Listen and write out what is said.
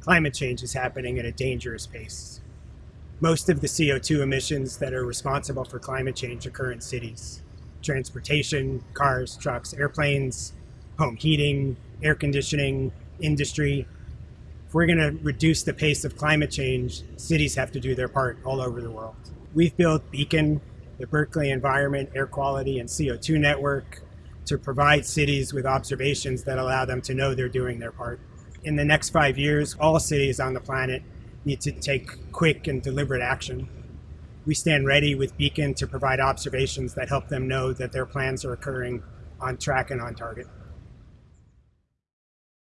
climate change is happening at a dangerous pace. Most of the CO2 emissions that are responsible for climate change occur in cities. Transportation, cars, trucks, airplanes, home heating, air conditioning, industry. If we're going to reduce the pace of climate change, cities have to do their part all over the world. We've built Beacon, the Berkeley Environment, Air Quality, and CO2 Network to provide cities with observations that allow them to know they're doing their part. In the next five years, all cities on the planet need to take quick and deliberate action. We stand ready with Beacon to provide observations that help them know that their plans are occurring on track and on target.